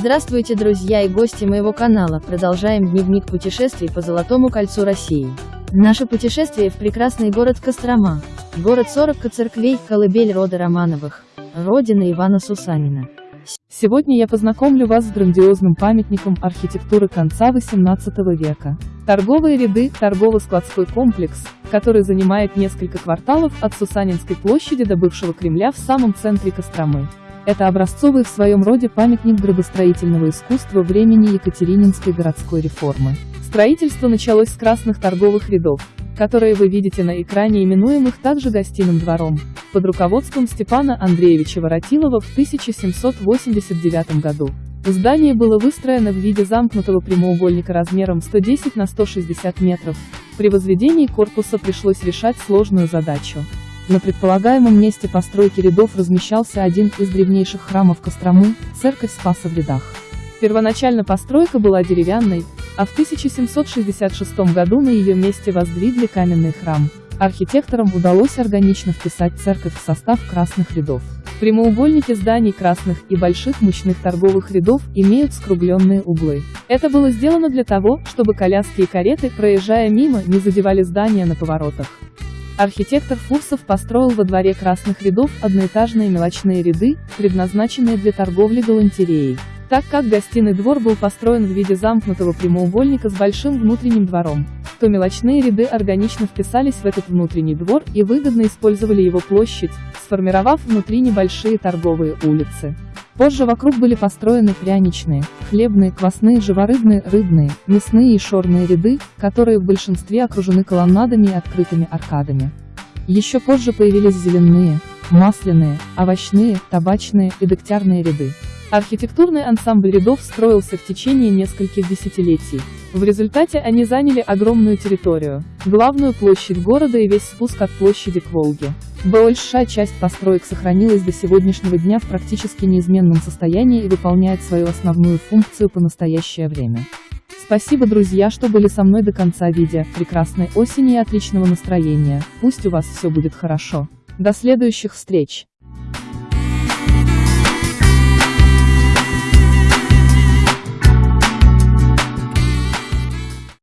Здравствуйте, друзья и гости моего канала. Продолжаем дневник путешествий по Золотому кольцу России. Наше путешествие в прекрасный город Кострома. Город 40 церквей, колыбель рода Романовых. Родина Ивана Сусанина. Сегодня я познакомлю вас с грандиозным памятником архитектуры конца XVIII века. Торговые ряды, торгово-складской комплекс, который занимает несколько кварталов от Сусанинской площади до бывшего Кремля в самом центре Костромы. Это образцовый в своем роде памятник градостроительного искусства времени Екатерининской городской реформы. Строительство началось с красных торговых рядов, которые вы видите на экране именуемых также гостиным двором, под руководством Степана Андреевича Воротилова в 1789 году. Здание было выстроено в виде замкнутого прямоугольника размером 110 на 160 метров. При возведении корпуса пришлось решать сложную задачу на предполагаемом месте постройки рядов размещался один из древнейших храмов Кострому – церковь Спаса в рядах. Первоначально постройка была деревянной, а в 1766 году на ее месте воздвигли каменный храм. Архитекторам удалось органично вписать церковь в состав красных рядов. Прямоугольники зданий красных и больших мощных торговых рядов имеют скругленные углы. Это было сделано для того, чтобы коляски и кареты, проезжая мимо, не задевали здания на поворотах. Архитектор Фурсов построил во дворе красных рядов одноэтажные мелочные ряды, предназначенные для торговли галантереей. Так как гостиный двор был построен в виде замкнутого прямоугольника с большим внутренним двором, то мелочные ряды органично вписались в этот внутренний двор и выгодно использовали его площадь, сформировав внутри небольшие торговые улицы. Позже вокруг были построены пряничные, хлебные, квасные, живорыбные, рыбные, мясные и шорные ряды, которые в большинстве окружены колоннадами и открытыми аркадами. Еще позже появились зеленые, масляные, овощные, табачные и дегтярные ряды. Архитектурный ансамбль рядов строился в течение нескольких десятилетий. В результате они заняли огромную территорию, главную площадь города и весь спуск от площади к Волге. Большая часть построек сохранилась до сегодняшнего дня в практически неизменном состоянии и выполняет свою основную функцию по настоящее время. Спасибо, друзья, что были со мной до конца видео. Прекрасной осени и отличного настроения. Пусть у вас все будет хорошо. До следующих встреч!